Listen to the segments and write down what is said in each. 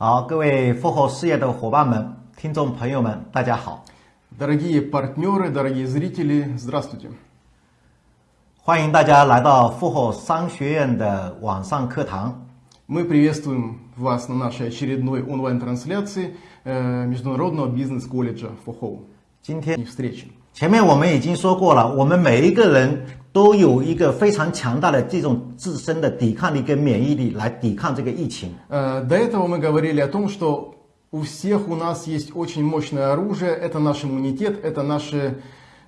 好，各位复活事业的伙伴们、听众朋友们，大家好， Дорогие партнеры, дорогие зрители, здравствуйте. 欢迎大家来到复活商学院的网上课堂。 Мы приветствуем вас на нашей очередной онлайн-трансляции э, Международного бизнес-колледжа ФОХОУ. 今天 И встречи. 前面我们已经说过了，我们每一个人都有一个非常强大的这种自身的抵抗力跟免疫力来抵抗这个疫情。 Э, До этого мы говорили о том, что у всех у нас есть очень мощное оружие, это наш иммунитет, это наши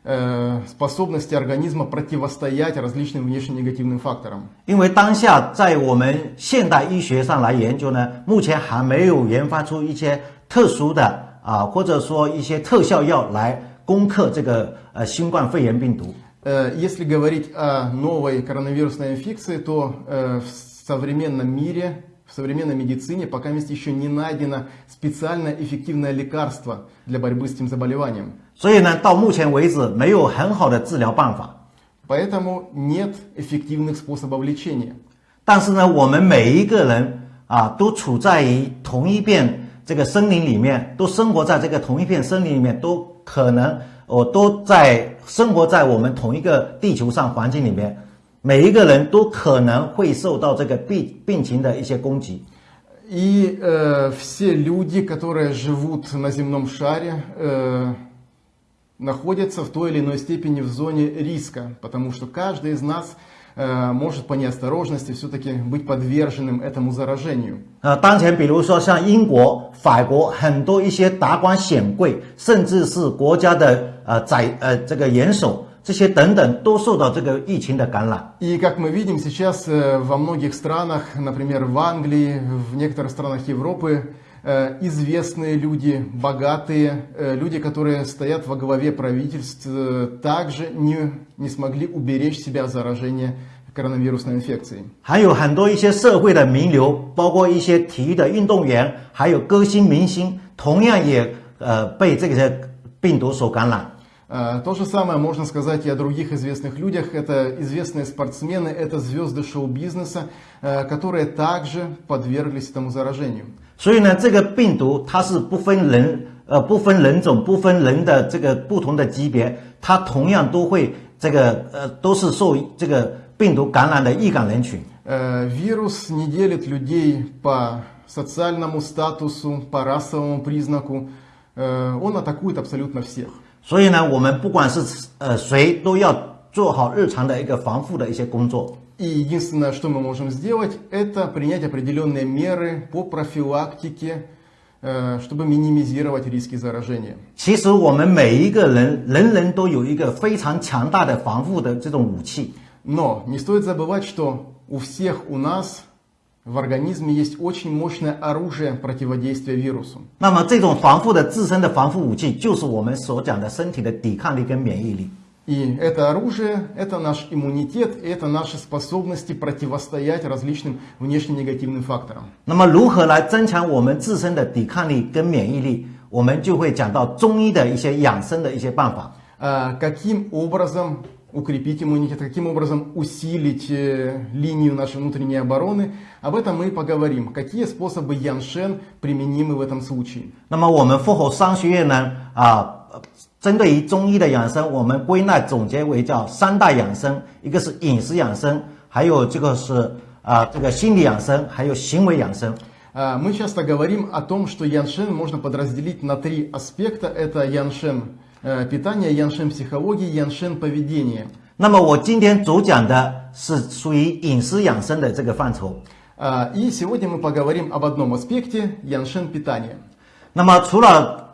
э, способности организма противостоять различным внешним негативным факторам. 因为当下在我们现代医学上来研究呢，目前还没有研发出一些特殊的啊，或者说一些特效药来 攻克这个呃新冠肺炎病毒。 Э, Если говорить о новой коронавирусной инфекции, то э, в современном мире, в современной медицине пока еще не найдено специальное эффективное лекарство для борьбы с этим заболеванием. 所以呢，到目前为止没有很好的治疗办法。 Поэтому нет эффективных способов лечения. 但是呢，我们每一个人啊，都处在于同一片这个森林里面，都生活在这个同一片森林里面，都 可能我、都在生活在我们同一个地球上环境里面，每一个人都可能会受到这个病病情的一些攻击。 И э, все люди, которые живут на земном шаре, э, находятся в той или иной степени в зоне риска, потому что каждый из нас э, может по неосторожности все-таки быть подверженным этому заражению. 呃，当前比如说像英国、法国很多一些达官显贵，甚至是国家的呃宰呃这个元首这些等等，都受到这个疫情的感染。 И как мы видим сейчас э, во многих странах, например в Англии, в некоторых странах Европы, э, известные люди, богатые э, люди, которые стоят во главе правительств, э, также не, не смогли уберечь себя от заражения коронавирусной инфекцией. 还有很多一些社会的名流，包括一些体育的运动员，还有歌星明星，同样也呃被这个病毒所感染。 Э, То же самое можно сказать и о других известных людях. Это известные спортсмены, это звезды шоу-бизнеса, э, которые также подверглись этому заражению. 所以呢，这个病毒它是不分人呃不分人种、不分人的这个不同的级别，它同样都会这个呃都是受这个病毒感染的易感人群。 Э, Вирус не делит людей по социальному статусу, по расовому признаку. Э, Он атакует абсолютно всех. 所以呢，我们不管是呃谁，都要做好日常的一个防护的一些工作。 И единственное, что мы можем сделать, это принять определенные меры по профилактике, э, чтобы минимизировать риски заражения. 其实我们每一个人，人人都有一个非常强大的防护的这种武器。 Но не стоит забывать, что у всех у нас в организме есть очень мощное оружие противодействия вирусу. 那么这种防护的自身的防护武器，就是我们所讲的身体的抵抗力跟免疫力。 И это оружие, это наш иммунитет, и это наши способности противостоять различным внешне негативным факторам. 那么如何来增强我们自身的抵抗力跟免疫力？我们就会讲到中医的一些养生的一些办法。 А Каким образом укрепить иммунитет, каким образом усилить э, линию нашей внутренней обороны, об этом мы и поговорим. Какие способы Яншен применимы в этом случае? 那么我们复活商学院呢，啊、呃 针对于中医的养生，我们归纳总结为叫三大养生，一个是饮食养生，还有这个是啊、这个心理养生，还有行为养生。 А, Мы часто говорим о том, что Яншен можно подразделить на три аспекта. Это Яншен э, питания, Яншен психологии, Яншен поведения. 那么我今天主讲的是属于饮食养生的这个范畴。 А, И сегодня мы поговорим об одном аспекте – Яншен питания. 那么除了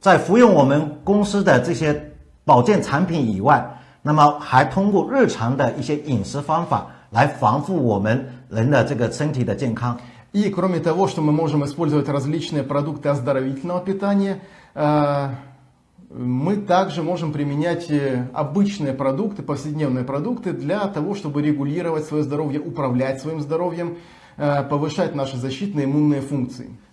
在服用我们公司的这些保健产品以外，那么还通过日常的一些饮食方法来防护我们人的这个身体的健康。 И кроме того, что мы можем использовать различные продукты оздоровительного питания, э, мы также можем применять э, обычные продукты, повседневные продукты для того, чтобы регулировать свое здоровье, управлять своим здоровьем, э, повышать наши защитные иммунные функции.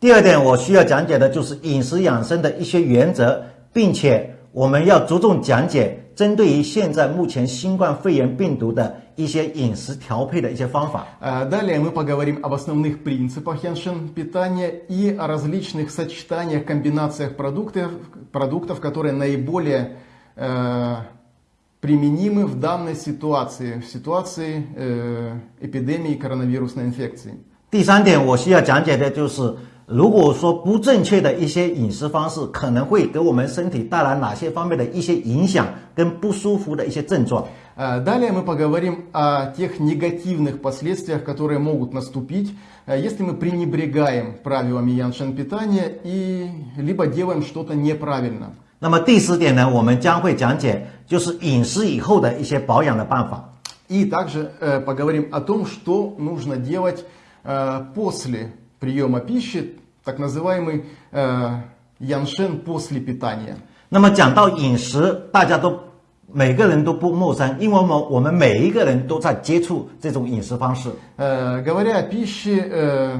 第二点，我需要讲解的就是饮食养生的一些原则，并且我们要着重讲解针对于现在目前新冠肺炎病毒的一些饮食调配的一些方法。 Э, Далее мы поговорим об основных принципах яншен питания и о различных сочетаниях, комбинациях продуктов, продуктов которые наиболее э, применимы в данной ситуации, в ситуации э, эпидемии коронавирусной инфекции. 第三点，我需要讲解的就是， 如果说不正确的一些饮食方式，可能会给我们身体带来哪些方面的一些影响跟不舒服的一些症状。 Э, Далее мы поговорим о тех негативных последствиях, которые могут наступить, э, если мы пренебрегаем правилами яншен питания и либо делаем что-то неправильно. 那么第四点呢，我们将会讲解就是饮食以后的一些保养的办法。 И также э, поговорим о том, что нужно делать э, после приема пищи, так называемый э, яншен после питания. 那么讲到饮食，大家都每个人都不陌生，因为我们我们每一个人都在接触这种饮食方式。 Э, говоря о пище, э,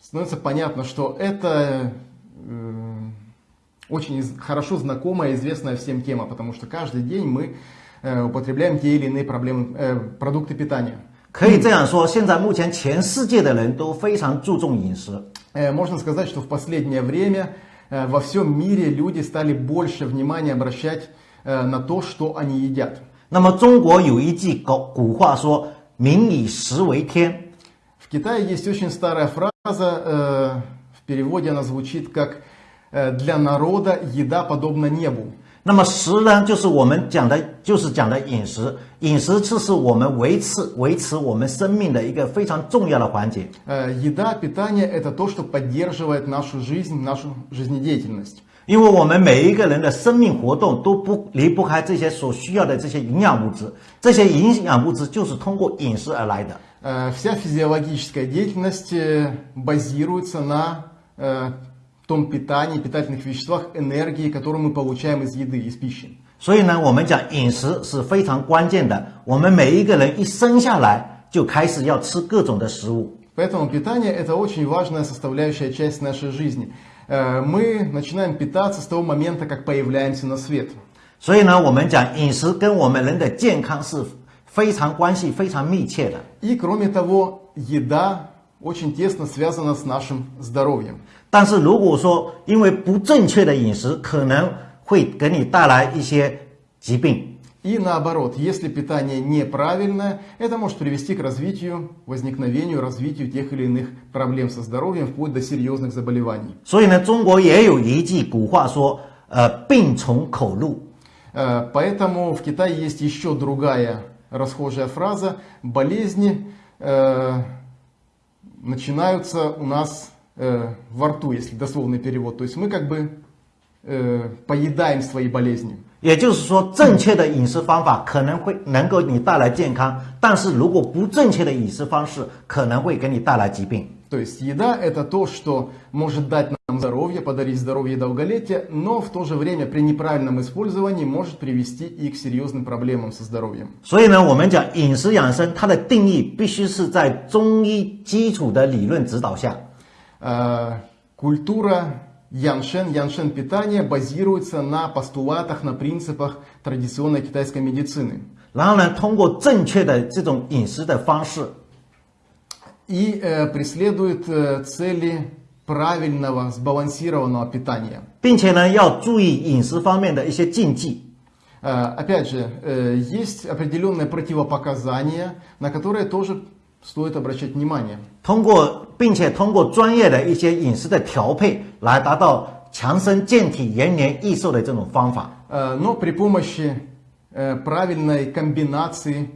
становится понятно, что это э, очень из- хорошо знакомая, известная всем тема, потому что каждый день мы э, употребляем те или иные проблемы, э, продукты питания. 可以这样说，现在目前全世界的人都非常注重饮食。 Э, Можно сказать, что в последнее время э, во всем мире люди стали больше внимания обращать э, на то, что они едят. 那么中国有一句古古话说：“民以食为天。 В Китае есть очень старая фраза, э, в переводе она звучит как э, «для народа еда подобна небу». ” 那么食呢，就是我们讲的，就是讲的饮食。饮食这是我们维持维持我们生命的一个非常重要的环节。 Э, Еда, питание – это то, что поддерживает нашу жизнь, нашу жизнедеятельность. 因为我们每一个人的生命活动都不离不开这些所需要的这些营养物质，这些营养物质就是通过饮食而来的。 Э, Вся физиологическая деятельность э, базируется на э, том питании, питательных веществах, энергии, которую мы получаем из еды, из пищи. 所以呢，我们讲饮食是非常关键的。我们每一个人一生下来就开始要吃各种的食物， Поэтому питание – это очень важная составляющая часть нашей жизни. Э, Мы начинаем питаться с того момента, как появляемся на свет. 所以呢，我们讲饮食跟我们人的健康是非常关系非常密切的。 И кроме того, еда очень тесно связана с нашим здоровьем. 但是如果说因为不正确的饮食，可能会给你带来一些疾病。 И наоборот, если питание неправильное, это может привести к развитию, возникновению, развитию тех или иных проблем со здоровьем, вплоть до серьезных заболеваний. 所以呢，中国也有一句古话说，呃，病从口入。 Э, Поэтому в Китае есть еще другая расхожая фраза. Болезни э, начинаются у нас э, во рту, если дословный перевод. То есть мы как бы э, поедаем свои болезни. 也就是说，正确的饮食方法可能会能够你带来健康，但是如果不正确的饮食方式，可能会给你带来疾病。 То есть еда это то, что может дать нам здоровье, подарить здоровье и долголетие, но в то же время при неправильном использовании может привести и к серьезным проблемам со здоровьем. 所以呢，我们讲饮食养生，它的定义必须是在中医基础的理论指导下。 Э, Культура яншен, яншен питания базируется на постулатах, на принципах традиционной китайской медицины. 然后呢，通过正确的这种饮食的方式， И э, преследует э, цели правильного, сбалансированного питания. 并且呢，要注意饮食方面的一些禁忌。 Э, Опять же, э, есть определенные противопоказания, на которые тоже стоит обращать внимание. 通过，并且通过专业的一些饮食的调配，来达到强身健体、延年益寿的这种方法。 Э, Но при помощи э, правильной комбинации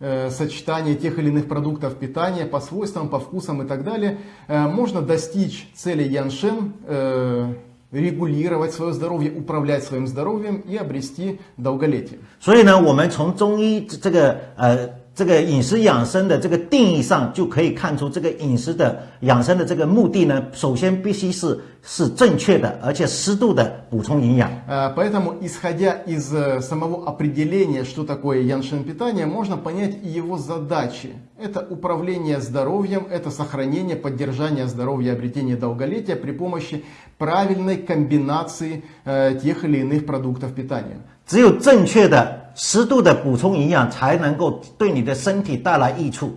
э, сочетания тех или иных продуктов питания по свойствам, по вкусам и так далее, э, можно достичь цели Яншен, э, регулировать свое здоровье, управлять своим здоровьем и обрести долголетие. 所以呢，我们从中医这个呃 这个饮食养生的这个定义上，就可以看出这个饮食的养生的这个目的呢，首先必须是是正确的，而且适度的补充营养。 Э, Поэтому, исходя из э, самого определения, что такое яншин питание, можно понять и его задачи. Это управление здоровьем, это сохранение, поддержание здоровья, обретение долголетия при помощи правильной комбинации э, тех или иных продуктов питания. 只有正确的、 适度的补充营养，才能够对你的身体带来益处。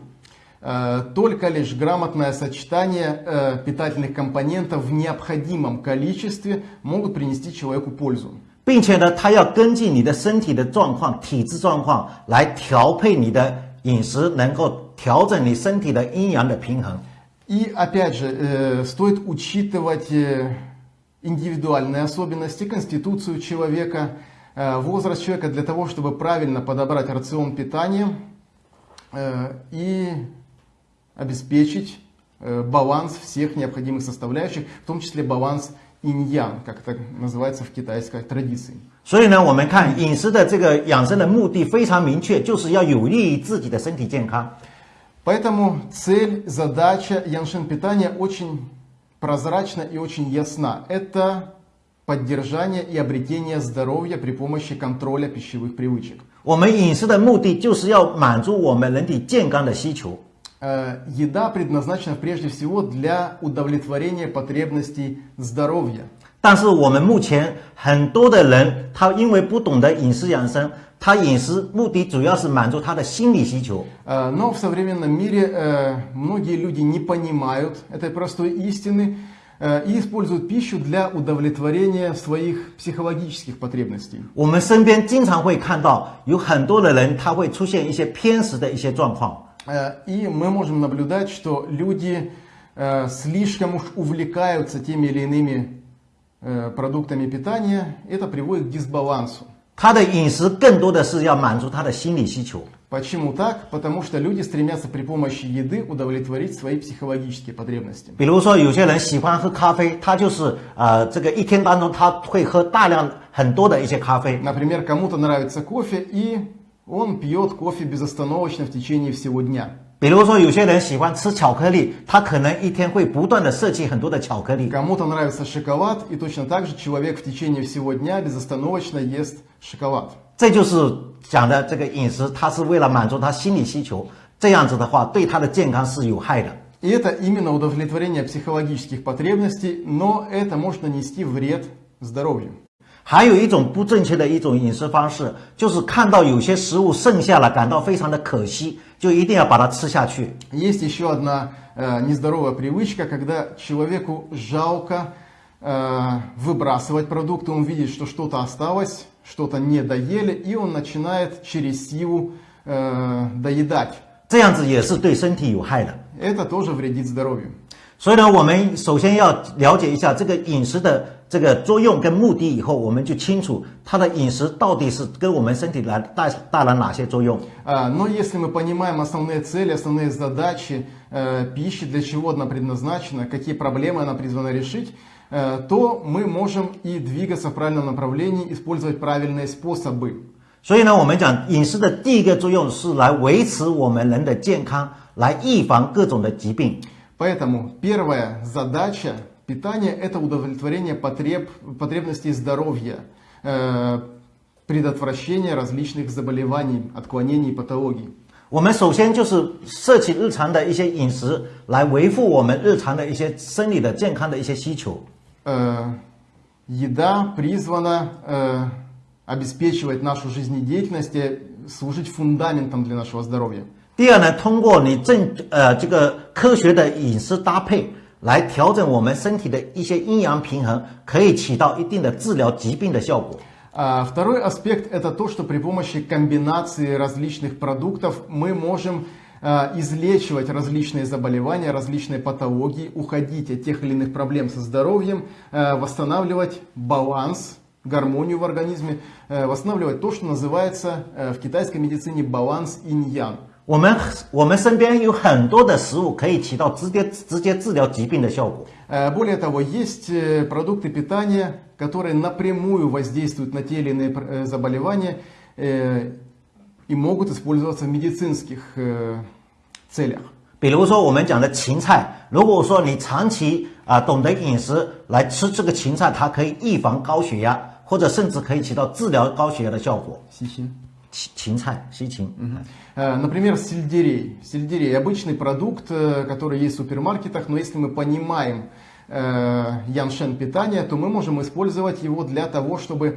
Э, Только лишь грамотное сочетание э, питательных компонентов в необходимом количестве могут принести человеку пользу. 并且呢，它要根据你的身体的状况、体质状况来调配你的饮食，能够调整你身体的阴阳的平衡。 И опять же, э, стоит учитывать э, индивидуальные особенности, конституцию человека, э, возраст человека для того, чтобы правильно подобрать рацион питания э, и обеспечить э, баланс всех необходимых составляющих, в том числе баланс инь-ян, как это называется в китайской традиции. 所以呢，我们看饮食的这个养生的目的非常明确，就是要有利于自己的身体健康。 Поэтому цель, задача яншин питания очень прозрачна и очень ясна. Это поддержание и обретение здоровья при помощи контроля пищевых привычек. 我们饮食的目的就是要满足我们人体健康的需求。 Э, Еда предназначена прежде всего для удовлетворения потребностей здоровья. 但是我们目前很多的人，他因为不懂得饮食养生，他饮食目的主要是满足他的心理需求。 Э, Но в современном мире э, многие люди не понимают этой простой истины э, и используют пищу для удовлетворения своих психологических потребностей. 我们身边经常会看到有很多的人，他会出现一些偏食的一些状况。 Э, И мы можем наблюдать, что люди э, слишком уж увлекаются теми или иными э, продуктами питания. Это приводит к дисбалансу. 他的饮食更多的是要满足他的心理需求。 Почему так? Потому что люди стремятся при помощи еды удовлетворить свои психологические потребности. 比如说，有些人喜欢喝咖啡，他就是呃，这个一天当中他会喝大量很多的一些咖啡。 Например, кому-то нравится кофе, и он пьет кофе безостановочно в течение всего дня. 比如说，有些人喜欢吃巧克力，他可能一天会不断的摄取很多的巧克力。 Кому-то нравится шоколад, и точно так же человек в течение всего дня безостановочно ест шоколад. 这就是 讲的这个饮食，它是为了满足他心理需求。这样子的话，对他的健康是有害的。 И это именно удовлетворение психологических потребностей, но это может нанести вред здоровью. 还有一种不正确的一种饮食方式，就是看到有些食物剩下了，感到非常的可惜，就一定要把它吃下去。 Есть еще одна э, нездоровая привычка, когда человеку жалко э, выбрасывать продукты, он видит, что что-то осталось, что-то не доели, и он начинает через силу э, доедать. 这样子也是对身体有害的。 Это тоже вредит здоровью. 所以呢，我们首先要了解一下这个饮食的这个作用跟目的，以后我们就清楚它的饮食到底是跟我们身体来带带来哪些作用。 А, Но если мы понимаем основные цели, основные задачи э, пищи, для чего она предназначена, какие проблемы она призвана решить, э, то мы можем и двигаться в правильном направлении, использовать правильные способы. 所以呢，我们讲饮食的第一个作用是来维持我们人的健康，来预防各种的疾病。 Поэтому первая задача питания – это удовлетворение потреб, потребностей здоровья, э, предотвращение различных заболеваний, отклонений и патологий. 我们首先就是摄取日常的一些饮食，来维护我们日常的一些生理的健康的一些需求。 Э, еда призвана э, обеспечивать нашу жизнедеятельность и служить фундаментом для нашего здоровья. 第二呢，通过你正呃这个科学的饮食搭配，来调整我们身体的一些阴阳平衡，可以起到一定的治疗疾病的效果。 А второй аспект это то, что при помощи комбинации различных продуктов мы можем э, излечивать различные заболевания, различные патологии, уходить от тех или иных проблем со здоровьем, э, восстанавливать баланс, гармонию в организме, э, восстанавливать то, что называется э, в китайской медицине баланс инь-ян. 我们我们身边有很多的食物可以起到直接直接治疗疾病的效果。 Э, Более того, есть э, продукты питания, которые напрямую воздействуют на те или иные э, заболевания. Э, и могут использоваться в медицинских э, целях. 比如说我们讲的芹菜，如果说你长期啊懂得饮食来吃这个芹菜，它可以预防高血压，或者甚至可以起到治疗高血压的效果。 Сичин. 芹芹菜，西芹， Э, Например, сельдерей. Сельдерей обычный продукт, э, который есть в супермаркетах, но если мы понимаем э, яншен питания, то мы можем использовать его для того, чтобы э,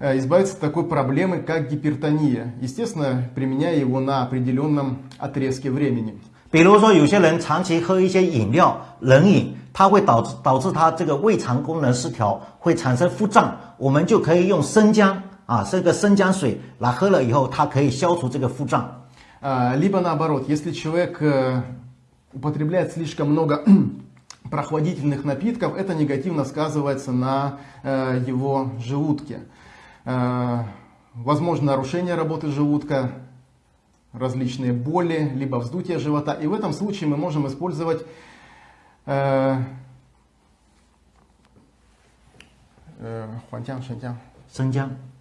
избавиться от такой проблемы, как гипертония. Естественно, применяя его на определенном отрезке времени. 比如说有些人长期喝一些饮料、冷饮，它会导致导致他这个胃肠功能失调，会产生腹胀。我们就可以用生姜啊，这个生姜水来喝了以后，它可以消除这个腹胀。 А, Либо наоборот, если человек э, употребляет слишком много прохладительных напитков, это негативно сказывается на э, его желудке. Э, Возможно нарушение работы желудка, различные боли, либо вздутие живота. И в этом случае мы можем использовать э, э, хуантян, шантян. 生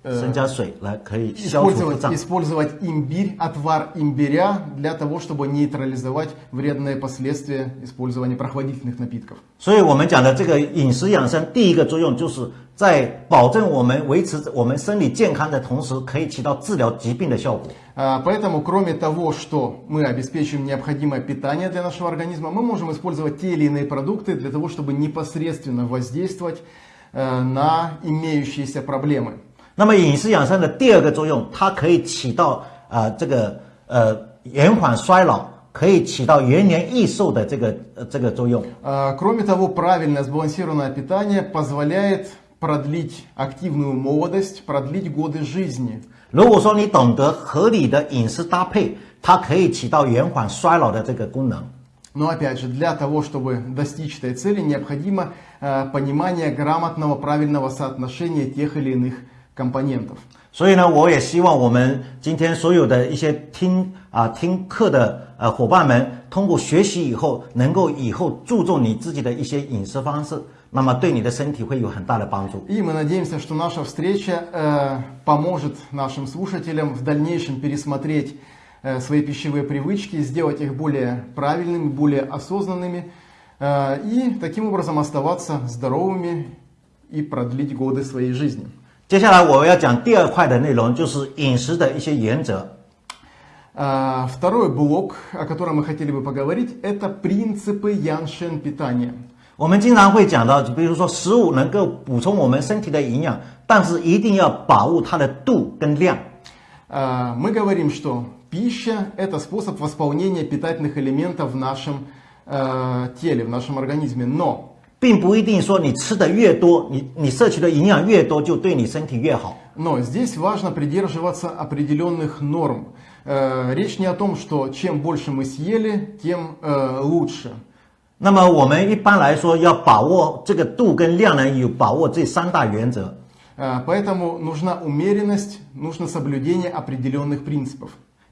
姜，呃生姜水来可以消除腹 Использовать, 胀。 использовать имбирь, отвар имбиря для того, чтобы нейтрализовать вредные последствия использования прохладительных напитков. 所以我们讲的这个饮食养生，第一个作用就是在保证我们维持我们身体健康的同时，可以起到治疗疾病的效果。 А, Поэтому, кроме того, что мы обеспечиваем необходимое питание для нашего организма, мы можем использовать те или иные продукты для того, чтобы непосредственно воздействовать э, на имеющиеся проблемы. 那么饮食养生的第二个作用，它可以起到呃这个呃延缓衰老，可以起到延年益寿的这个呃这个作用。 А, Кроме того, правильное сбалансированное питание позволяет продлить активную молодость, продлить годы жизни. 如果说你懂得合理的饮食搭配，它可以起到延缓衰老的这个功能。 Но опять же, для того, чтобы достичь этой цели, необходимо э, понимание грамотного, правильного соотношения тех или иных компонентов. 所以呢，我也希望我们今天所有的一些听啊听课的呃伙伴们，通过学习以后，能够以后注重你自己的一些饮食方式，那么对你的身体会有很大的帮助。 И мы надеемся, что наша встреча э, поможет нашим слушателям в дальнейшем пересмотреть э, свои пищевые привычки, сделать их более правильными, более осознанными э, и таким образом оставаться здоровыми и продлить годы своей жизни. 接下来我要讲第二块的内容，就是饮食的一些原则。 А, Второй блок, о котором мы хотели бы поговорить, это принципы яншен питания. 我们经常会讲到，比如说食物能够补充我们身体的营养，但是一定要把握它的度跟量。 А, Мы говорим, что пища – это способ восполнения питательных элементов в нашем э, теле, в нашем организме. Но 并不一定说你吃的越多，你你摄取的营养越多，就对你身体越好。 Но здесь важно придерживаться определенных норм. Э, Речь не о том, что чем больше мы съели, тем э, лучше. 那么我们一般来说要把握这个度跟量呢，有把握这三大原则。 Э, Поэтому нужна умеренность, нужно соблюдение определенных принципов.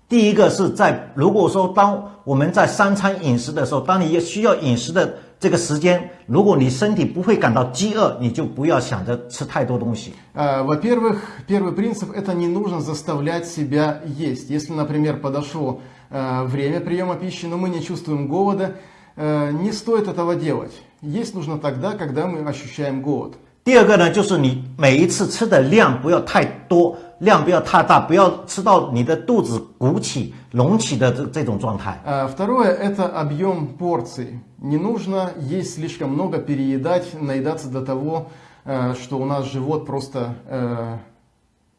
第一个是在如果说当我们在三餐饮食的时候，当你需要饮食的 这个时间，如果你身体不会感到饥饿，你就不要想着吃太多东西。 Э, Во-первых, первый принцип – это не нужно заставлять себя есть. Если, например, подошло э, время приема пищи, но мы не чувствуем голода, э, не стоит этого делать. Есть нужно тогда, когда мы ощущаем голод. 第二个呢，就是你每一次吃的量不要太多， 量不要太大，不要吃到你的肚子鼓起、隆起的这这种状态。 Э, Второе – это объем порций. Не нужно есть слишком много, переедать, наедаться до того, э, что у нас живот просто э,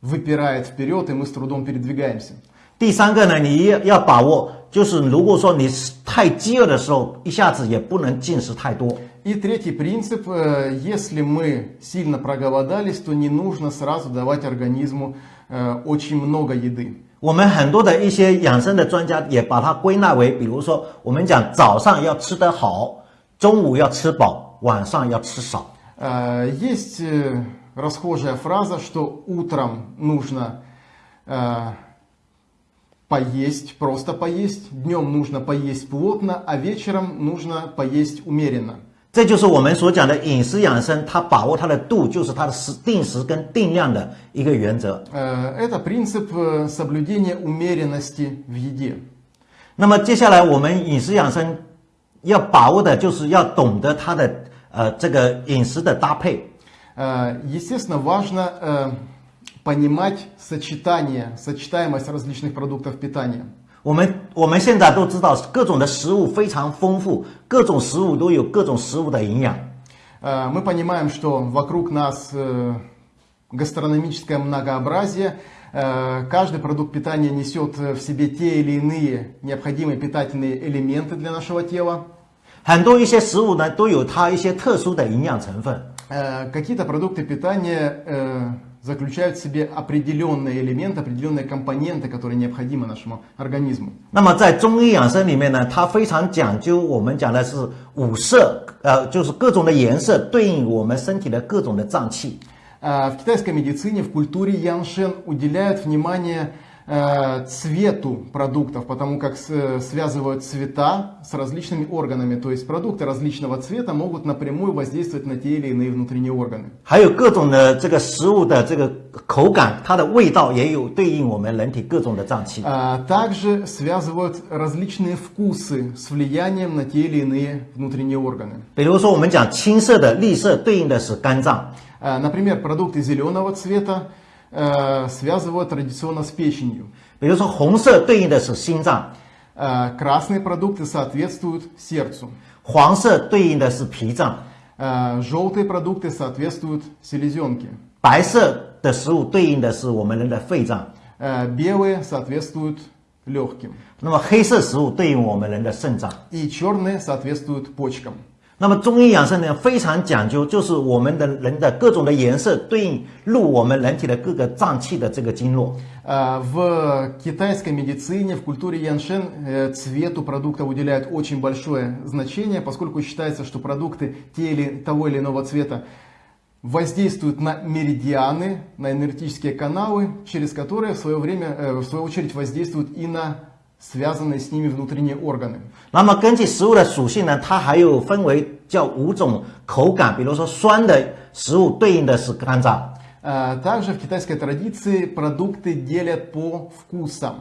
выпирает вперед, и мы с трудом передвигаемся. 第三个呢，你要要把握，就是如果说你太饥饿的时候，一下子也不能进食太多。 И третий принцип, э, если мы сильно проголодались, то не нужно сразу давать организму э, очень много еды. 我们很多的一些养生的专家也把它归纳为，比如说我们讲早上要吃得好，中午要吃饱，晚上要吃少。 Э, Есть э, расхожая фраза, что утром нужно э, поесть, просто поесть, днем нужно поесть плотно, а вечером нужно поесть умеренно. 这就是我们所讲的饮食养生，它把握它的度，就是它的时定时跟定量的一个原则。 Э, Это принцип э, соблюдения умеренности в еде. 那么接下来我们饮食养生要把握的就是要懂得它的呃这个饮食的搭配。 Э, Естественно, важно э, понимать сочетание, сочетаемость различных продуктов питания. 我们我们现在都知道各种的食物非常丰富，各种食物都有各种食物的营养。 Э, Мы понимаем, что вокруг нас э, гастрономическое многообразие. Э, Каждый продукт питания несет в себе те или иные необходимые питательные элементы для нашего тела. 很多一些食物呢都有它一些特殊的营养成分。 Э, Какие-то продукты питания э, заключают в себе определенные элементы, определенные компоненты, которые необходимы нашему организму. 那么在中医养生里面呢，它非常讲究，我们讲的是五色，呃，就是各种的颜色对应我们身体的各种的脏器。 А В китайской медицине, в культуре Яншен уделяют внимание э, цвету продуктов, потому как с- связывают цвета с различными органами. То есть продукты различного цвета могут напрямую воздействовать на те или иные внутренние органы. 还有各种的这个食物的这个口感，它的味道也有对应我们人体各种的脏器。 А Также связывают различные вкусы с влиянием на те или иные внутренние органы. 比如说，我们讲青色的绿色对应的是肝脏， А, Например, продукты зеленого цвета э, связывают традиционно с печенью. 比如说红色对应的是心脏， А, Красные продукты соответствуют сердцу. 黄色对应的是脾脏， А, Желтые продукты соответствуют селезенке. 白色的食物对应的是我们人的肺脏， А, Белые соответствуют легким. 那么黑色食物对应我们人的肾脏。 И черные соответствуют почкам. 那么中医养生呢非常讲究，就是我们的人的各种的颜色对应入我们人体的各个脏器的这个经络。 А, В китайской медицине, в культуре Яншен э, цвету продуктов уделяют очень большое значение, поскольку считается, что продукты те или, того или иного цвета воздействуют на меридианы, на энергетические каналы, через которые в свое время, э, в свою очередь, воздействуют и на связанные с ними внутренние органы. 那么根据食物的属性呢，它还有分为叫五种口感，比如说酸的食物对应的是肝脏， А, Также в китайской традиции продукты делят по вкусам.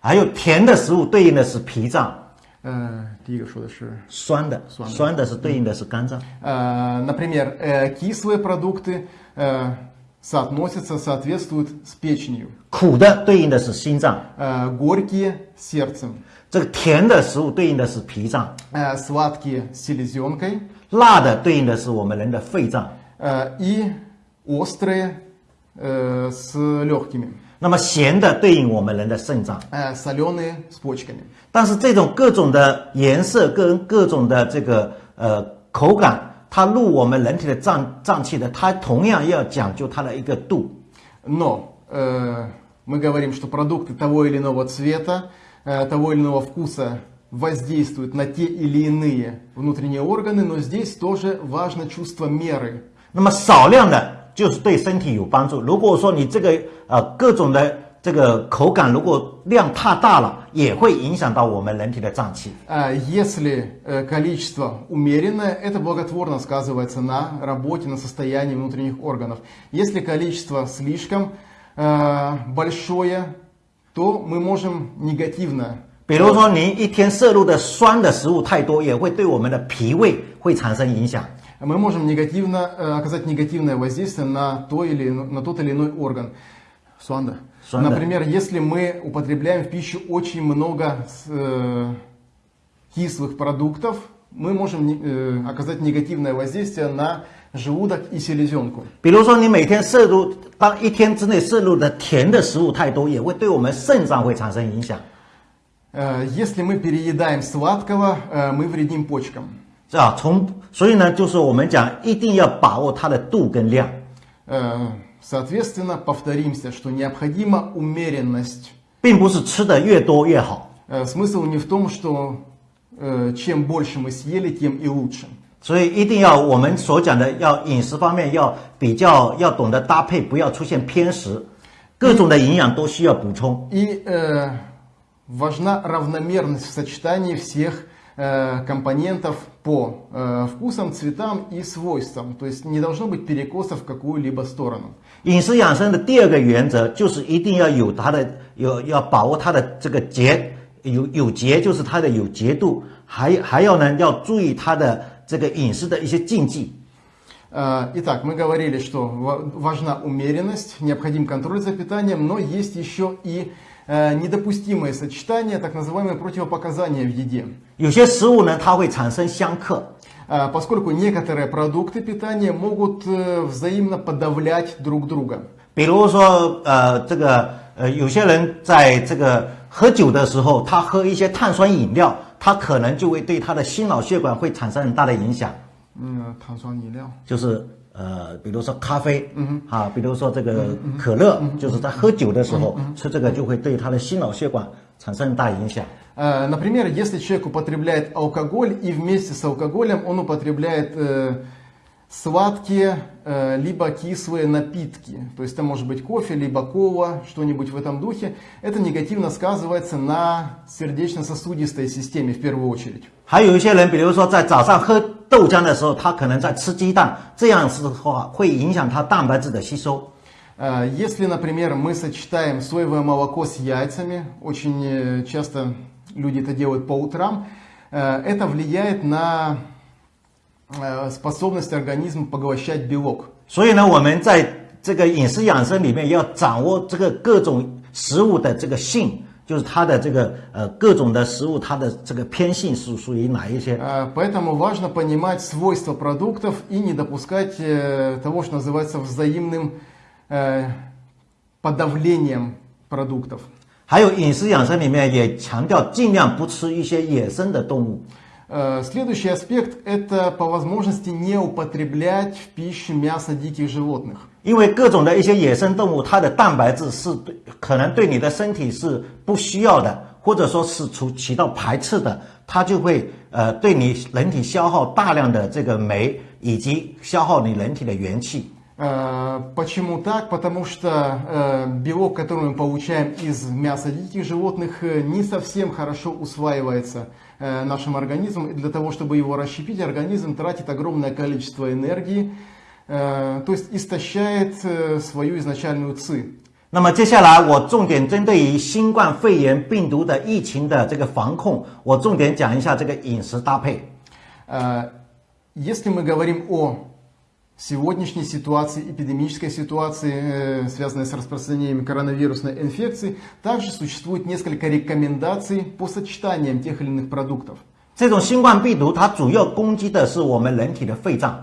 还有甜的食物对应的是脾脏， Э, 第一个说的是酸的酸的酸的是对应的是肝脏。 Э, Например, э, кислые продукты э, соотносятся, соответствуют с печенью. 苦的对应的是心脏， Э, Горькие с сердцем. 这个甜的食物对应的是脾脏， Э, Сладкие с селезенкой. 辣的对应的是我们人的肺脏。 Э, И острые э, с легкими. 那么咸的对应我们人的肾脏， Э, Соленые с почками. 但是这种各种的颜色跟各种的这个呃口感， 它入我们人体的脏脏器的，它同样要讲究它的一个度。 Но э, мы говорим, что продукты того или иного цвета, э, того или иного вкуса воздействуют на те или иные внутренние органы, но здесь тоже важно чувство меры. 那么少量的就是对身体有帮助。如果说你这个呃各种的 这个口感如果量太大了，也会影响到我们人体的脏器。 А Если э, количество умеренное, это благотворно сказывается на работе, на состоянии внутренних органов. Если количество слишком э, большое, то мы можем негативно 比如说，您一天摄入的酸的食物太多，也会对我们的脾胃会产生影响。 мы можем негативно э, оказать негативное воздействие на, то или, ино- на тот или иной орган. Суанда. Суанда. Например, если мы употребляем в пищу очень много с- э, кислых продуктов, мы можем не- э, оказать негативное воздействие на желудок и селезенку. 比如说，你每天摄入，当一天之内摄入的甜的食物太多，也会对我们肾脏会产生影响， Э, Если мы переедаем сладкого, э, мы вредим почкам. 是吧？从所以呢，就是我们讲一定要把握它的度跟量。 Э, Соответственно, повторимся, что необходима умеренность. 并不是吃的越多越好。 Э, Смысл не в том, что э, чем больше мы съели, тем и лучше. 所以一定要我们所讲的，要饮食方面要比较，要懂得搭配，不要出现偏食，各种的营养都需要补充。 И э, важна равномерность в сочетании всех э, э, компонентов по э, вкусам, цветам и свойствам. То есть не должно быть перекосов в какую-либо сторону. 饮食养生的第二个原则就是一定要有它的有要把握它的这个节有有节，就是它的有节度，还还要呢要注意它的这个饮食的一些禁忌。 Э, Итак, мы говорили, что ва- важна умеренность, необходим контроль за питанием, но есть еще и э, недопустимые сочетания, так называемые противопоказания в еде. 有些食物呢，它会产生相克， Э, Поскольку некоторые продукты питания могут э, взаимно подавлять друг друга. 比如说呃这个呃有些人在这个喝酒的时候，他喝一些碳酸饮料，他可能就会对他的心脑血管会产生很大的影响。 М, 碳酸饮料.就是 呃，比如说咖啡，嗯啊，比如说这个可乐，就是在喝酒的时候吃这个就会对他的心脑血管产生很大影响。 Э, Например, если человек употребляет алкоголь и вместе с алкоголем он употребляет э, сладкие э, либо кислые напитки, то есть это может быть кофе, либо кола, что-нибудь в этом духе, это негативно сказывается на сердечно-сосудистой системе в первую очередь. 还有一些人，比如说在早上喝 豆浆的时候，他可能在吃鸡蛋，这样子的话会影响他蛋白质的吸收。 Э, Если, например, мы сочетаем соевое молоко с яйцами, очень э, часто люди это делают по утрам, э, это влияет на э, способность организма поглощать белок. 所以呢，我们在这个饮食养生里面要掌握这个各种食物的这个性， 就是它的这个呃各种的食物它的这个偏性是属于哪一些。 Э, Поэтому важно понимать свойства продуктов и не допускать э, того, что называется взаимным э, подавлением продуктов. 还有饮食养生里面也强调尽量不吃一些野生的动物。 Э, Следующий аспект – это по возможности не употреблять в пищу мясо диких животных. 因为各种的一些野生动物，它的蛋白质是对可能对你的身体是不需要的，或者说是处起到排斥的，它就会呃对你人体消耗大量的这个酶，以及消耗你人体的元气。 Э, Почему так? Потому что э, белок, который мы получаем из мяса диких животных, э, не совсем хорошо усваивается э, нашим организмом. И для того, чтобы его расщепить, организм тратит огромное количество энергии, э, то есть истощает э, свою изначальную ци. 那么接下来我重点针对于新冠肺炎病毒的疫情的这个防控，我重点讲一下这个饮食搭配。 Э, Если мы говорим о сегодняшней ситуации, эпидемической ситуации, э, связанной с распространением коронавирусной инфекции, также существует несколько рекомендаций по сочетаниям тех или иных продуктов. 这种新冠病毒它主要攻击的是我们人体的肺脏。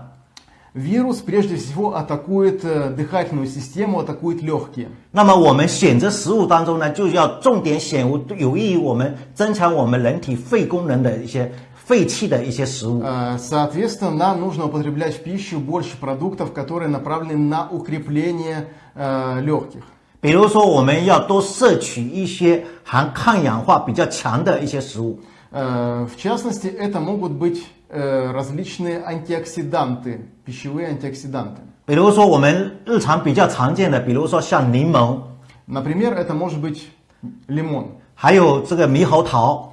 Вирус прежде всего атакует э, дыхательную систему, атакует легкие. 那么我们选择食物当中呢，就要重点选有益于我们增强我们人体肺功能的一些肺气的一些食物。 Э, Соответственно, нам нужно употреблять в пищу больше продуктов, которые направлены на укрепление э, легких. 比如说，我们要多摄取一些含抗氧化比较强的一些食物。 Э, В частности, это могут быть э, различные антиоксиданты, пищевые антиоксиданты. 比如说，我们日常比较常见的，比如说像柠檬， Например, это может быть лимон. 还有这个猕猴桃，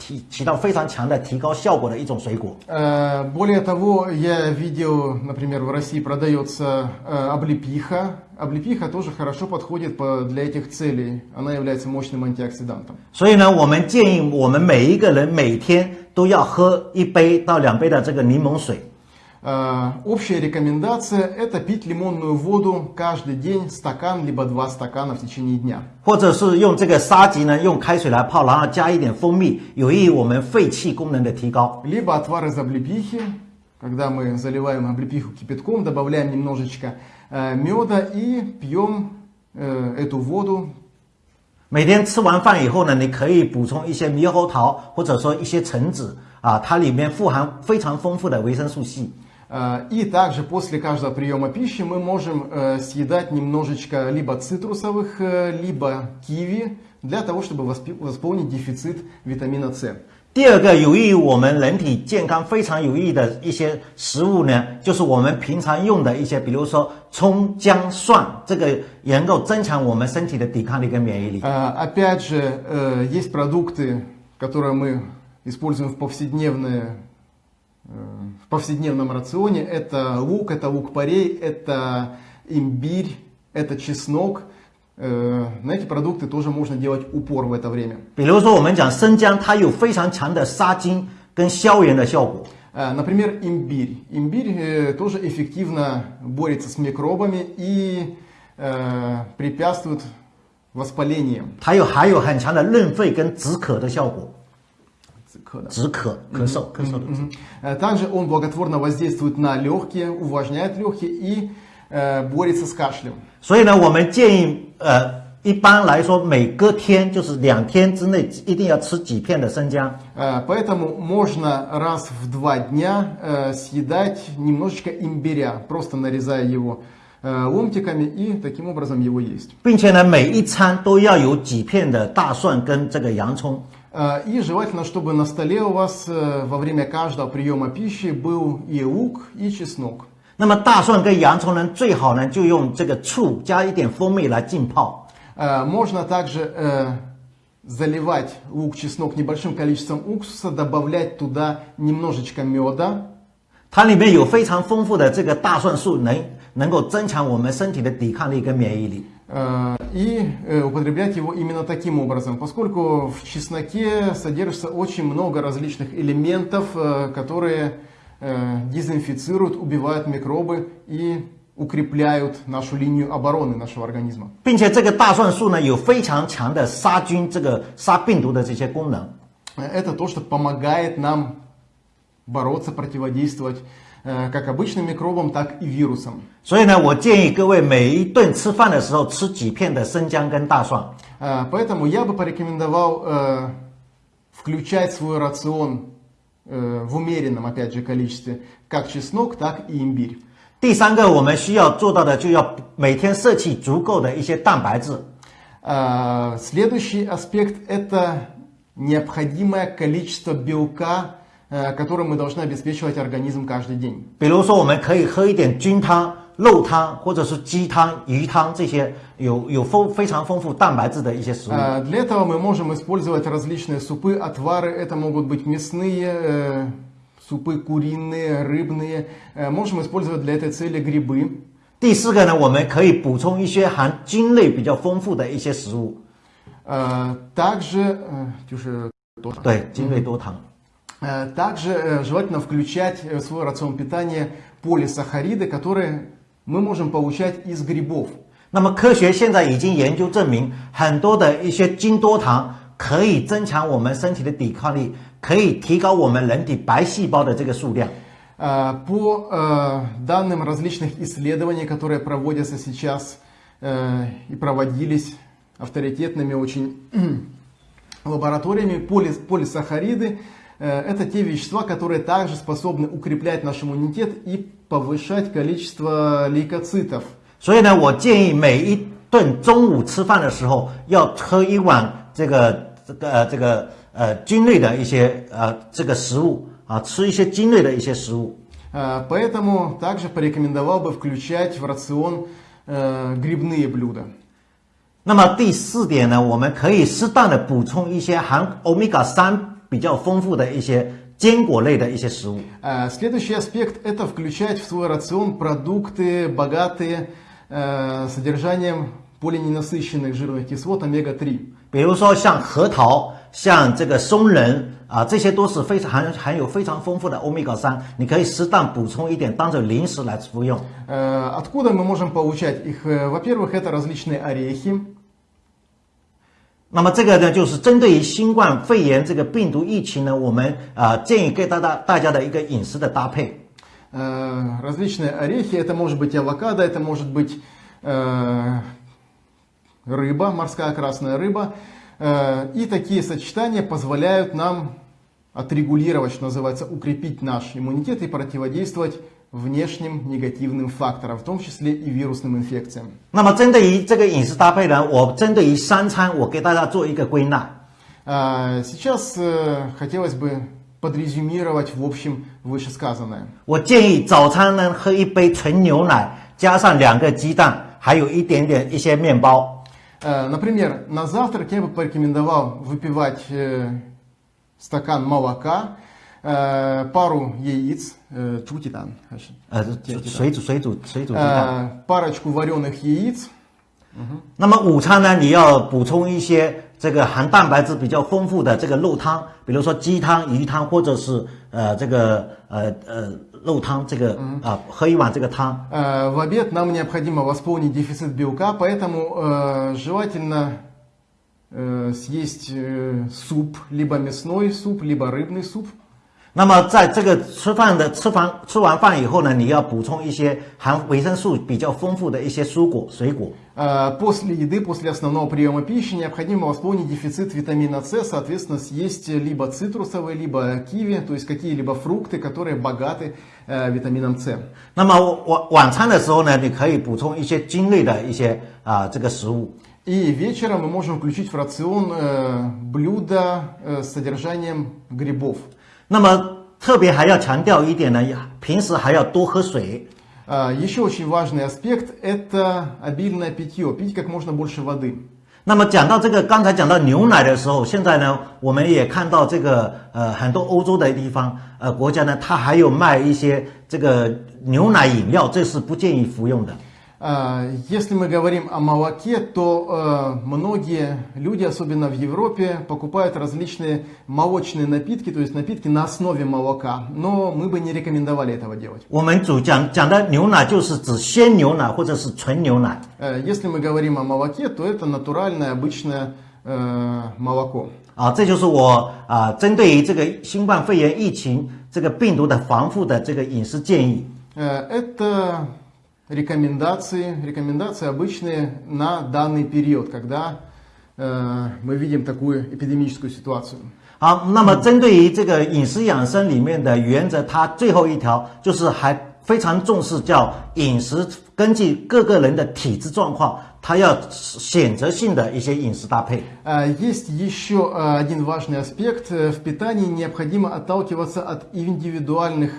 提起到非常强的提高效果的一种水果。 Э, Более того, я видел, например, в России продается э, облепиха. Облепиха тоже хорошо подходит по- для этих целей. Она является мощным антиоксидантом. 所以呢，我们建议我们每一个人每天都要喝一杯到两杯的这个柠檬水。 Э, Общая рекомендация – это пить лимонную воду каждый день, стакан либо два стакана в течение дня. 或者是用这个沙棘呢，用开水来泡，然后加一点蜂蜜，有益于我们肺气功能的提高。 Либо отвар из облепихи, когда мы заливаем облепиху кипятком, добавляем немножечко э, меда и пьем э, эту воду 每天吃完饭以后呢，你可以补充一些猕猴桃，或者说一些橙子啊，它里面富含非常丰富的维生素 C。 Э, И также после каждого приема пищи мы можем э, съедать немножечко либо цитрусовых, э, либо киви для того, чтобы воспи- восполнить дефицит витамина С. 第二个有益于我们人体健康非常有益的一些食物呢，就是我们平常用的一些，比如说葱、姜、蒜，这个也能够增强我们身体的抵抗力跟免疫力。 Э, Опять же, э, есть продукты, которые мы используем в повседневное э, в повседневном рационе. Это лук, это лук-порей, это имбирь, это чеснок. Э, На эти продукты тоже можно делать упор в это время. 比如说我们讲生姜，它有非常强的杀菌跟消炎的效果。 Э, Например, имбирь. Имбирь э, тоже эффективно борется с микробами и э, препятствует воспалениям. 它有还有很强的润肺跟止渴的效果， Цикада. 止渴、咳嗽、咳嗽的止。 Мгм. Э, Также он благотворно воздействует на легкие, увлажняет легкие и э, борется с кашлем. 所以呢，我们建议，呃，一般来说，每隔天就是两天之内，一定要吃几片的生姜。 Э, Поэтому можно раз в два дня э, съедать немножечко имбиря, просто нарезая его э, ломтиками и таким образом его есть. 并且呢，每一餐都要有几片的大蒜跟这个洋葱。 Э, И желательно, чтобы на столе у вас э, во время каждого приема пищи был и лук, и чеснок. 那么大蒜跟洋葱呢，最好呢就用这个醋加一点蜂蜜来浸泡。 Э, Можно также э, заливать лук, чеснок небольшим количеством уксуса, добавлять туда немножечко меда. 它里面有非常丰富的这个大蒜素，能能够增强我们身体的抵抗力跟免疫力。 э, И э, употреблять его именно таким образом, поскольку в чесноке содержится очень много различных элементов, э, которые э, дезинфицируют, убивают микробы и укрепляют нашу линию обороны нашего организма. 并且这个大蒜素呢，有非常强的杀菌、这个杀病毒的这些功能。 Э, Это то, что помогает нам бороться, противодействовать э, как обычным микробам, так и вирусам. 所以呢，我建议各位每一顿吃饭的时候吃几片的生姜跟大蒜。 Э, Поэтому я бы порекомендовал э, включать в свой рацион э, в умеренном, опять же, количестве как чеснок, так и имбирь. 第三个，我们需要做到的，就要每天摄取足够的一些蛋白质。 Э, Следующий аспект – это необходимое количество белка, э, которым мы должны обеспечивать организм каждый день. 比如说，我们可以喝一点菌汤、肉汤，或者是鸡汤、鱼汤这些有有丰非常丰富蛋白质的一些食物。 Э, Для этого мы можем использовать различные супы, отвары. Это могут быть мясные, э, супы куриные, рыбные. Э, Можем использовать для этой цели грибы. 第四个呢，我们可以补充一些含菌类比较丰富的一些食物。 Э, Также, э, Тюша, тоже. 对，菌类多糖。 Э, Также э, желательно включать э, в свой рацион питания полисахариды, которые мы можем получать из грибов. 那么科学现在已经研究证明，很多的一些精多糖可以增强我们身体的抵抗力，可以提高我们人体白细胞的这个数量。 Э, По э, данным различных исследований, которые проводятся сейчас э, и проводились авторитетными очень лабораториями, полис- полисахариды э, это те вещества, которые также способны укреплять наш иммунитет и повышать количество лейкоцитов. 所以呢，我建议每一顿中午吃饭的时候要喝一碗这个这个呃这个呃菌类的一些呃这个食物啊，吃一些菌类的一些食物。 Э, Поэтому также порекомендовал бы включать в рацион э, грибные блюда. 那么第四点呢，我们可以适当的补充一些含欧米伽三 比较丰富的一些坚果类的一些食物。 Э, Следующий аспект это включать в свой рацион продукты, богатые э, содержанием полиненасыщенных жирных кислот омега-3. 比如说像核桃、像这个松仁啊，这些都是非常含含有非常丰富的欧米伽三，你可以适当补充一点，当做零食来服用。 Э, Откуда мы можем получать их? Э, Во-первых, это различные орехи. 那么这个呢，就是针对于新冠肺炎这个病毒疫情呢，我们啊、建议给大家大家的一个饮食的搭配。 Э, Различные орехи, это может быть авокадо, это может быть э, рыба, морская красная рыба. Э, И такие сочетания позволяют нам отрегулировать, что называется, укрепить наш иммунитет и противодействовать внешним негативным факторам, в том числе и вирусным инфекциям. 那么针对于这个饮食搭配呢，我针对于三餐，我给大家做一个归纳。 А, Сейчас э, хотелось бы подрезюмировать в общем вышесказанное. 我建议早餐呢喝一杯纯牛奶，加上两个鸡蛋，还有一点点一些面包。 Э, Например, на завтрак я бы порекомендовал выпивать э, стакан молока, э, пару яиц, э, чутитан, 呃，水煮水煮水煮鸡蛋。 э, парочку вареных яиц, 那么午餐呢，你要补充一些这个含蛋白质比较丰富的这个肉汤，比如说鸡汤、鱼汤，或者是呃这个呃呃肉汤，这个啊、喝一碗这个汤。 Э, В обед нам необходимо восполнить дефицит белка, поэтому э, желательно э, съесть э, суп, либо мясной суп, либо рыбный суп. 那么在这个吃饭的吃完吃完饭以后呢，你要补充一些含维生素比较丰富的一些蔬果水果。 Э, После еды, после основного приема пищи необходимо восполнить дефицит витамина С, соответственно, съесть либо цитрусовые, либо киви, то есть какие-либо фрукты, которые богаты э, витамином С. 那么晚晚餐的时候呢，你可以补充一些菌类的一些啊这个食物。 И вечером мы можем включить в рацион э, блюда э, с содержанием грибов. 那么特别还要强调一点呢，平时还要多喝水。 А, Еще очень важный аспект – это обильное питье, пить как можно больше воды. 那么讲到这个，刚才讲到牛奶的时候，现在呢，我们也看到这个呃很多欧洲的地方呃国家呢，它还有卖一些这个牛奶饮料，这是不建议服用的。 А, Если мы говорим о молоке, то э, многие люди, особенно в Европе, покупают различные молочные напитки, то есть напитки на основе молока. Но мы бы не рекомендовали этого делать. 我们主讲讲的牛奶就是指鲜牛奶或者是纯牛奶。 Э, Если мы говорим о молоке, то это натуральное обычное э, молоко. 啊，这就是我啊针对于这个新冠肺炎疫情这个病毒的防护的这个饮食建议。 Э, Это рекомендации, рекомендации обычные на данный период, когда э, мы видим такую эпидемическую ситуацию. 好，那么针对于这个饮食养生里面的原则，它最后一条就是还非常重视叫饮食，根据各个人的体质状况，它要选择性的一些饮食搭配。 А, Есть еще а, один важный аспект. Э, В питании необходимо отталкиваться от индивидуальных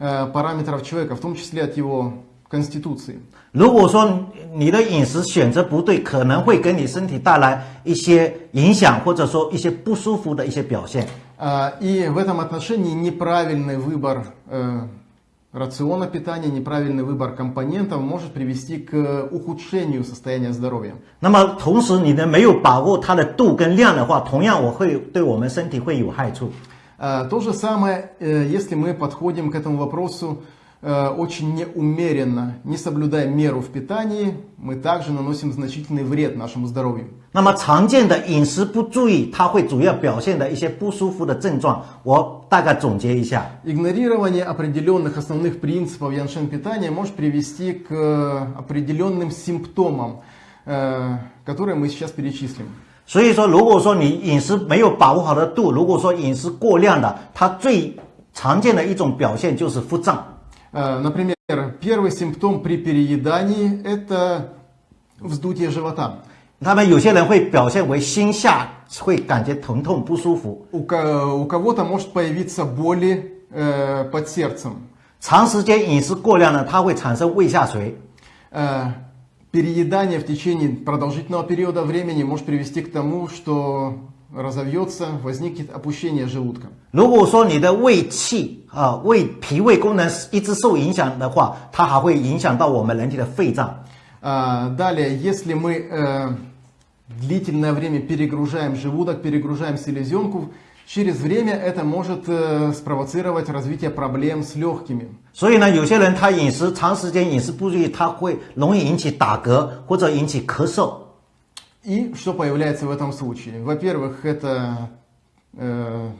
э, параметров человека, в том числе от его конституции. 如果说你的饮食选择不对，可能会给你身体带来一些影响，或者说一些不舒服的一些表现。 А, И в этом отношении неправильный выбор э, рациона питания, неправильный выбор компонентов может привести к ухудшению состояния здоровья. 那么同时你呢没有把握它的度跟量的话，同样我会对我们身体会有害处。 А, То же самое, э, если мы подходим к этому вопросу э, очень неумеренно, не соблюдая меру в питании, мы также наносим значительный вред нашему здоровью. 那么常见的饮食不注意，它会主要表现的一些不舒服的症状，我大概总结一下。 Игнорирование определенных основных принципов яншен питания может привести к э, определенным симптомам, э, которые мы сейчас перечислим. 所以说，如果说你饮食没有把握好的度，如果说饮食过量的，它最常见的一种表现就是腹胀。 Э, Например, первый симптом при переедании – это вздутие живота. 他们有些人会表现为心下会感觉疼痛不舒服， У, ко- у кого-то может появиться боли э, под сердцем. 长时间饮食过量呢，它会产生胃下垂。 Э, переедание в течение продолжительного периода времени может привести к тому, что разовьется, возникнет опущение желудка. 如果说你的胃气啊、胃脾胃功能一直受影响的话，它还会影响到我们人体的肺脏。 А, Далее, если мы э, длительное время перегружаем желудок, перегружаем селезенку, через время это может э, спровоцировать развитие проблем с легкими. 所以呢，有些人他饮食长时间饮食不注意，他会容易引起打嗝或者引起咳嗽。 И что появляется в этом случае? Во-первых, это э,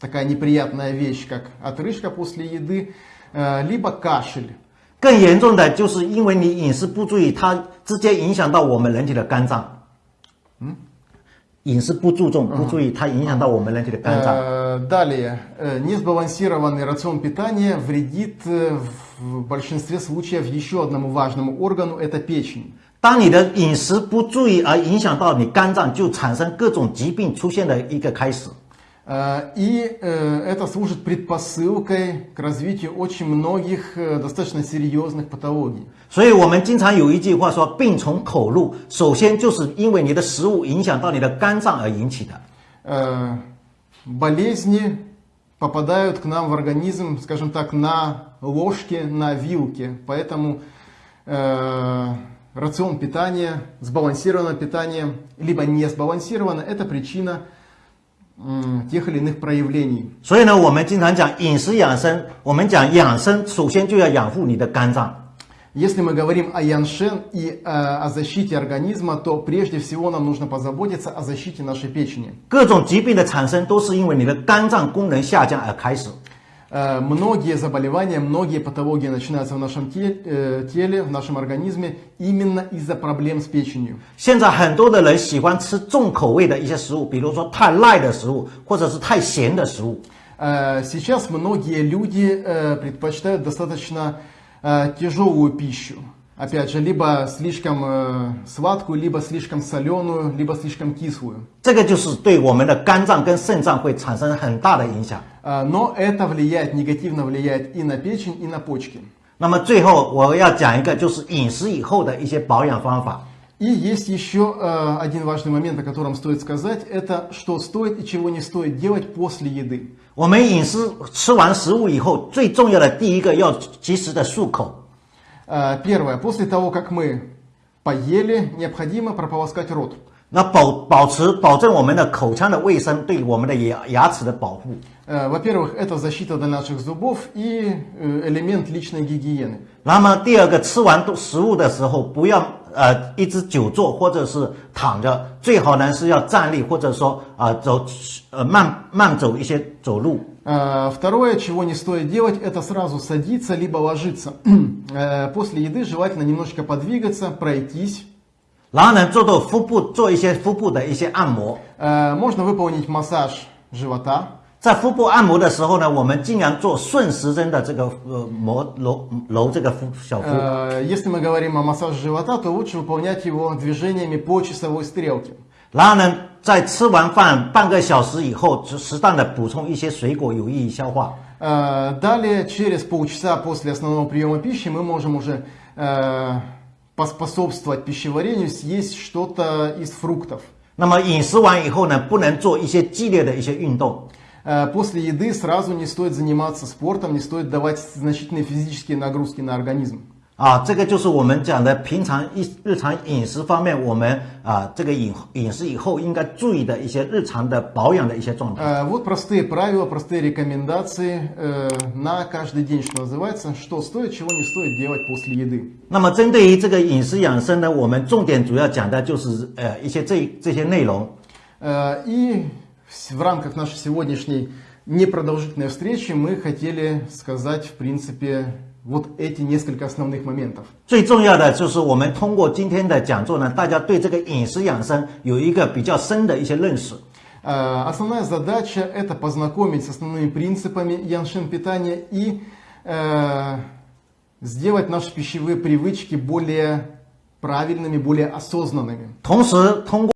такая неприятная вещь, как отрыжка после еды, э, либо кашель. 更严重的就是因为你饮食不注意，它直接影响到我们人体的肝脏。嗯， 饮食不注重、不注意，它影响到我们人体的肝脏。 Э, Далее, э, несбалансированный рацион питания вредит э, в большинстве случаев еще одному важному органу, это печень. 当你的饮食不注意而影响到你肝脏，就产生各种疾病出现的一个开始。 Э, И э, это служит предпосылкой к развитию очень многих э, достаточно серьезных патологий. 所以我们经常有一句话说“病从口入”，首先就是因为你的食物影响到你的肝脏而引起的。 Э, Болезни попадают к нам в организм, скажем так, на ложке, на вилке. Поэтому э, рацион питания, сбалансированное питание, либо не сбалансированное, это причина м, тех или иных проявлений. 所以呢，我们经常讲饮食养生，我们讲养生，首先就要养护你的肝脏。 Если мы говорим о яншен и э, о защите организма, то прежде всего нам нужно позаботиться о защите нашей печени. 各种疾病的产生都是因为你的肝脏功能下降而开始。 Э, Многие заболевания, многие патологии начинаются в нашем те- э, теле, в нашем организме именно из-за проблем с печенью. 现在很多的人喜欢吃重口味的一些食物，比如说太辣的食物，或者是太咸的食物。 Э, Сейчас многие люди э, предпочитают достаточно э, тяжелую пищу. Опять же, либо слишком э, сладкую, либо слишком соленую, либо слишком кислую. 这个就是对我们的肝脏跟肾脏会产生很大的影响。 Э, Но это влияет, негативно влияет и на печень, и на почки. 那么最后我要讲一个，就是饮食以后的一些保养方法。 И есть еще э, один важный момент, о котором стоит сказать, это что стоит и чего не стоит делать после еды. 我们饮食吃完食物以后，最重要的第一个要及时的漱口。 Э, Первое, после того, как мы поели, необходимо прополоскать рот. 那保保持保证我们的口腔的卫生，对我们的牙牙齿的保护。 Э, Во-первых, это защита для наших зубов и э, элемент личной гигиены. 那么第二个，吃完食物的时候，不要呃一直久坐或者是躺着，最好呢是要站立或者说啊、走呃慢慢走一些走路。 Э, Второе, чего не стоит делать, это сразу садиться либо ложиться. Э, После еды желательно немножечко подвигаться, пройтись. 然后呢，做做腹部，做一些腹部的一些按摩。 Э, Можно выполнить массаж живота. 在腹部按摩的时候呢，我们尽量做顺时针的这个呃摩揉揉这个腹小腹。 Э, Если мы говорим о массаже живота, то лучше выполнять его движениями по часовой стрелке. 然后呢， 在吃完饭半个小时以后，就适当的补充一些水果，有益于消化。 Э, Далее, через полчаса после основного приема пищи, мы можем уже э, поспособствовать пищеварению, съесть что-то из фруктов. 那么饮食完以后呢，不能做一些激烈的一些运动。 Э, После еды сразу не стоит заниматься спортом, не стоит давать значительные физические нагрузки на организм. 啊，这个就是我们讲的平常一日常饮食方面，我们啊这个饮饮食以后应该注意的一些日常的保养的一些状态。 Э, Вот простые правила, простые рекомендации э, на каждый день, что называется, что стоит, чего не стоит делать после еды. 那么针对于这个饮食养生呢，我们重点主要讲的就是呃一些这这些内容。 Э, И в в рамках нашей сегодняшней непродолжительной встречи мы хотели сказать, в принципе, вот эти несколько основных моментов. 最重要的就是我们通过今天的讲座呢，大家对这个饮食养生有一个比较深的一些认识。 Э, Основная задача это познакомить с основными принципами яншин питания и э, сделать наши пищевые привычки более правильными, более осознанными. 同时通过